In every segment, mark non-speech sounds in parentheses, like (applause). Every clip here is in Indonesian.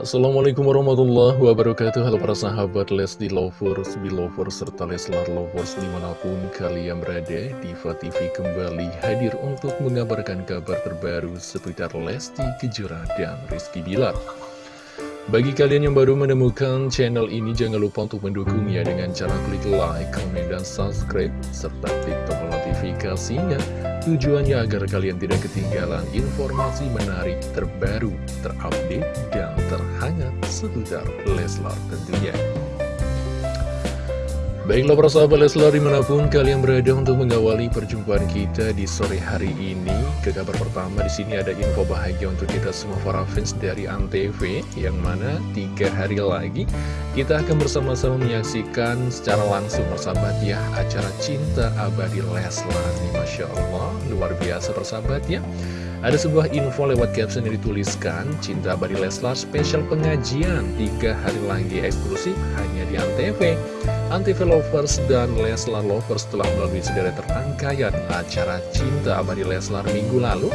Assalamualaikum warahmatullahi wabarakatuh Halo para sahabat Lesti Lovers, Belovers, serta Leslar Lovers di mana pun kalian berada Diva TV kembali hadir untuk mengabarkan kabar terbaru seputar Lesti Kejora dan Rizky Bilar bagi kalian yang baru menemukan channel ini, jangan lupa untuk mendukungnya dengan cara klik like, comment, dan subscribe, serta klik tombol notifikasinya. Tujuannya agar kalian tidak ketinggalan informasi menarik, terbaru, terupdate, dan seputar Leslar tentunya. Baiklah para sahabat Leslar di mana pun kalian berada untuk mengawali perjumpaan kita di sore hari ini Ke kabar pertama di sini ada info bahagia untuk kita semua para fans dari Antv Yang mana tiga hari lagi kita akan bersama-sama menyaksikan secara langsung persahabat ya Acara Cinta Abadi Leslar nih Masya Allah luar biasa persahabat ya ada sebuah info lewat caption yang dituliskan Cinta Abadi Leslar spesial pengajian tiga hari lagi eksklusif hanya di Antv Antv Lovers dan Leslar Lovers telah melalui sederet rangkaian acara Cinta Abadi Leslar minggu lalu.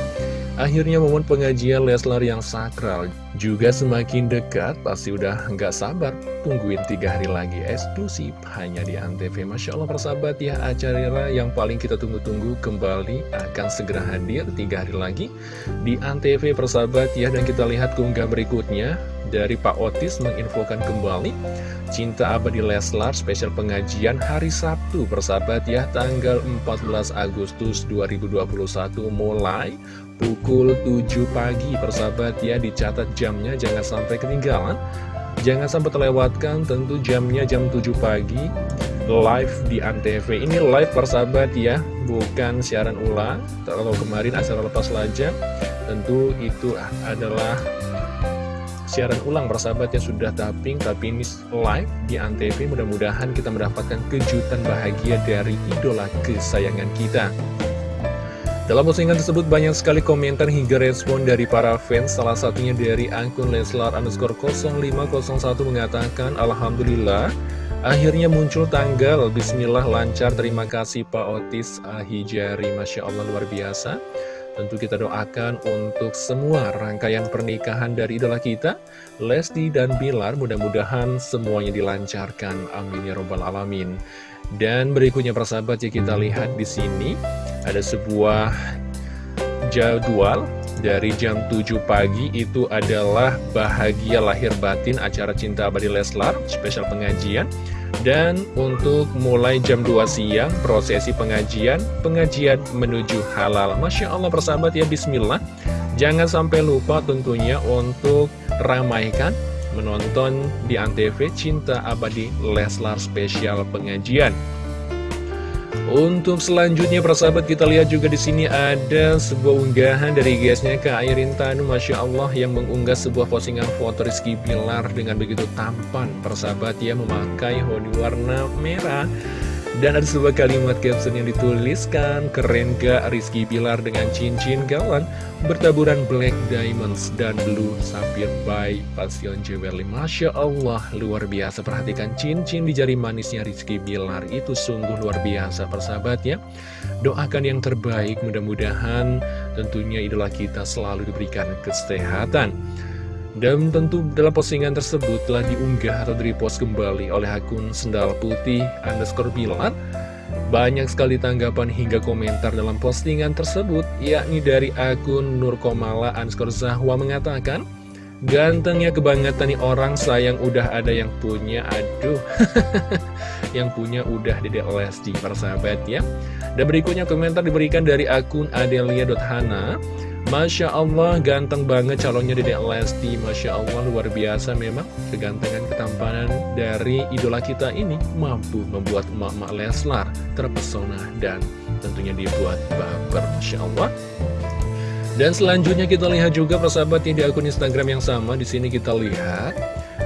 Akhirnya momen pengajian Leslar yang sakral juga semakin dekat, pasti udah nggak sabar tungguin tiga hari lagi eksklusif hanya di Antv. Masya Allah persahabat ya, acara yang paling kita tunggu-tunggu kembali akan segera hadir tiga hari lagi di Antv persahabat ya. Dan kita lihat keunggah berikutnya, dari Pak Otis menginfokan kembali Cinta Abadi Leslar spesial pengajian hari Sabtu persahabat ya tanggal 14 Agustus 2021 mulai pukul 7 pagi persahabat ya dicatat jamnya jangan sampai ketinggalan. Jangan sampai terlewatkan tentu jamnya jam 7 pagi. Live di Antv. Ini live persahabat ya bukan siaran ulang. Kalau kemarin acara lepas lajang tentu itu adalah siaran ulang persahabat yang sudah tapping tapi ini live di Antv. Mudah-mudahan kita mendapatkan kejutan bahagia dari idola kesayangan kita dalam postingan tersebut banyak sekali komentar hingga respon dari para fans. Salah satunya dari akun Leslar underscore 0501 mengatakan Alhamdulillah Akhirnya muncul tanggal. Bismillah lancar. Terima kasih Pak Otis Ahijari. Masya Allah luar biasa. Tentu kita doakan untuk semua rangkaian pernikahan dari idola kita, Lesti dan Bilar, mudah-mudahan semuanya dilancarkan. Amin ya robbal alamin. Dan berikutnya persahabat ya kita lihat di sini ada sebuah jadwal dari jam 7 pagi itu adalah bahagia lahir batin acara cinta abadi Leslar spesial pengajian dan untuk mulai jam 2 siang, prosesi pengajian, pengajian menuju halal. Masya Allah persahabat ya, bismillah. Jangan sampai lupa tentunya untuk ramaikan menonton di Antv Cinta Abadi Leslar Spesial Pengajian. Untuk selanjutnya persahabat kita lihat juga di sini ada sebuah unggahan dari guysnya Kak Airin Tanu Masya Allah yang mengunggah sebuah postingan foto Rizky Bilar dengan begitu tampan persahabat ya memakai hoodie warna merah dan ada sebuah kalimat caption yang dituliskan Keren gak Rizky Bilar dengan cincin gawan Bertaburan black diamonds dan blue sapphire by Passion Jewelry. Masya Allah luar biasa. Perhatikan cincin di jari manisnya Rizky Bilar Itu sungguh luar biasa persahabat ya Doakan yang terbaik mudah-mudahan tentunya idola kita selalu diberikan kesehatan dan tentu dalam postingan tersebut telah diunggah atau direpost kembali oleh akun Sendal Putih underscore Bilar. Banyak sekali tanggapan hingga komentar dalam postingan tersebut, yakni dari akun Nurkomala underscore Zahwa mengatakan, Gantengnya kebangetan nih orang sayang udah ada yang punya, aduh. (laughs) yang punya udah Dede Lesti, persahabat ya. Dan berikutnya komentar diberikan dari akun Adelia.hana. Masya Allah, ganteng banget calonnya Dedek Lesti. Masya Allah, luar biasa memang. Kegantengan ketampanan dari idola kita ini Mampu membuat emak-emak Leslar terpesona Dan tentunya dibuat baper Masya Allah Dan selanjutnya kita lihat juga persahabat di akun Instagram yang sama. Di sini kita lihat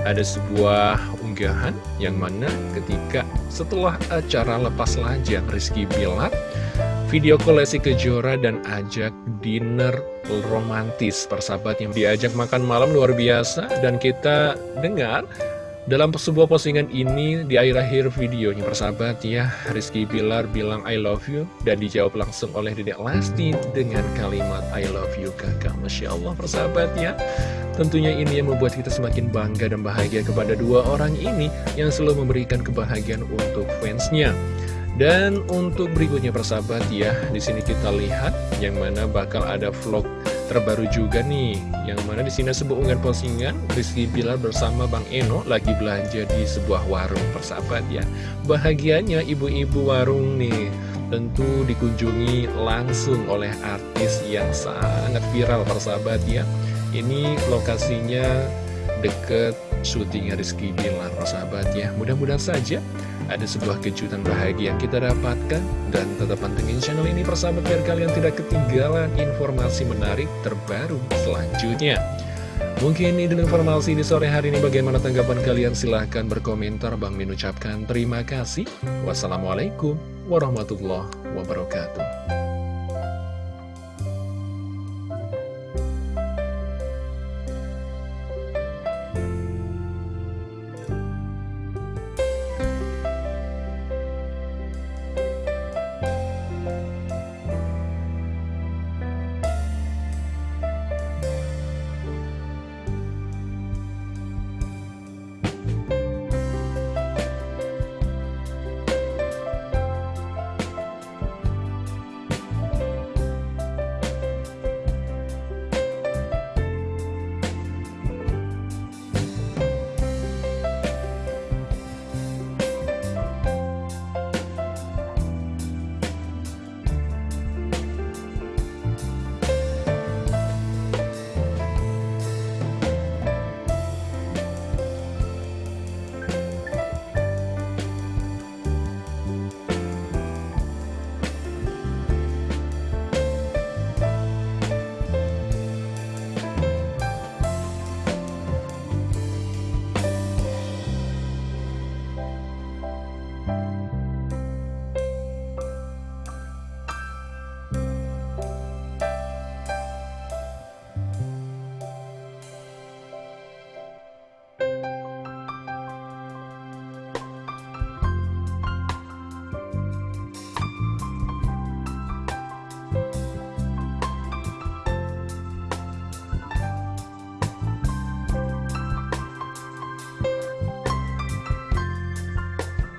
Ada sebuah unggahan yang mana ketika setelah acara lepas lajang Rizky Bilar Video kolesi Kejora dan ajak dinner romantis. Persahabat yang diajak makan malam luar biasa dan kita dengar dalam sebuah postingan ini di akhir-akhir videonya. Persahabat ya Rizky Bilar bilang I love you dan dijawab langsung oleh Dedek Lesti dengan kalimat I love you kakak. Masya Allah persahabat ya. Tentunya ini yang membuat kita semakin bangga dan bahagia kepada dua orang ini yang selalu memberikan kebahagiaan untuk fansnya. Dan untuk berikutnya persahabat ya, di sini kita lihat yang mana bakal ada vlog terbaru juga nih, yang mana di sini sebuah unggahan postingan Rizky Bilar bersama Bang Eno lagi belanja di sebuah warung persahabat ya. Bahagianya ibu-ibu warung nih tentu dikunjungi langsung oleh artis yang sangat viral persahabat ya. Ini lokasinya deket syutingnya Rizky Bilar persahabat ya. Mudah-mudahan saja ada sebuah kejutan bahagia yang kita dapatkan dan tetap pantengin channel ini persahabat biar kalian tidak ketinggalan informasi menarik terbaru selanjutnya. Mungkin ini dulu informasi di sore hari ini bagaimana tanggapan kalian silahkan berkomentar Bang Min ucapkan terima kasih. Wassalamualaikum warahmatullahi wabarakatuh.